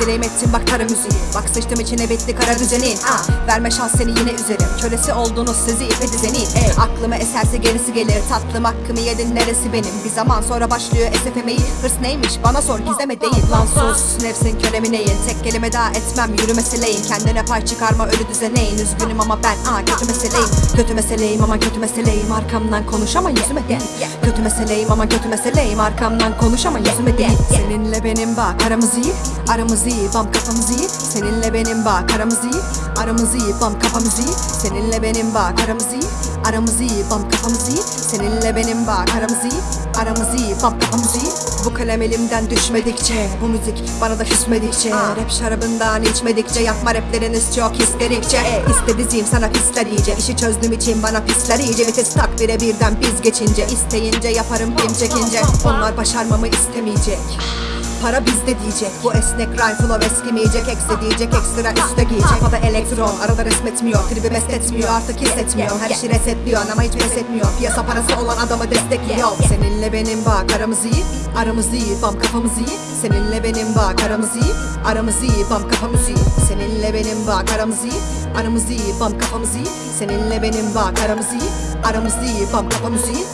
Dileğim ettim bak kara müziği. Bak sıçtım içine bitti kara düzenin. Ah, Verme şans seni yine üzerim. Kölesi oldunuz sizi ipe dizenin Ey, Aklıma eserse gerisi gelir. Tatlım hakkımı yedin neresi benim? Bir zaman sonra başlıyor esefemeyi Hırs neymiş? Bana sor gizleme değil. Lan sus nefsin kölemi neyin? Tek kelime daha etmem yürü meseleyim Kendine pay çıkarma ölü düzeneyin Üzgünüm ama ben aa kötü meseleyim. Kötü meseleyim ama kötü meseleyim. Arkamdan konuş ama yüzüme değil Kötü meseleyim ama kötü meseleyim. Arkamdan konuş ama yüzüme değil Seninle benim bak aramız iyi Aramız iyi bam kafamız iyi. Seninle benim bak aramız iyi. Aramız iyi bam kafamız iyi. Seninle benim bak aramız iyi. Aramız iyi bam kafamız iyi. Seninle benim bak aramız iyi. Aramız iyi bam kafamız iyi. Bu kalem elimden düşmedikçe Bu müzik bana da küsmedikçe Rap şarabından içmedikçe Yapma rapleriniz çok histerikçe e, İstediğim sana pisler iyice İşi çözdüğüm için bana pisler iyice. Vites tak bire birden biz geçince İsteyince yaparım film çekince. Onlar başarmamı istemeyecek Para bizde diyecek. Bu esnek flow eskimeyecek Ekse diyecek ekstra üste giyecek. Havada elektron arada resmetmiyor Tribi mest etmiyor artık hissetmiyor Her işi resetliyor ama hiç pes etmiyor. Piyasa parası olan adamı destekliyor. Seninle benim bak aramız iyi Aramız iyi bam kafamız iyi. Seninle benim bak aramız iyi Aramız iyi bam kafamız iyi. Seninle benim bak aramız iyi Aramız iyi bam kafamız iyi. Seninle benim bak aramız iyi Aramız iyi bam kafamız iyi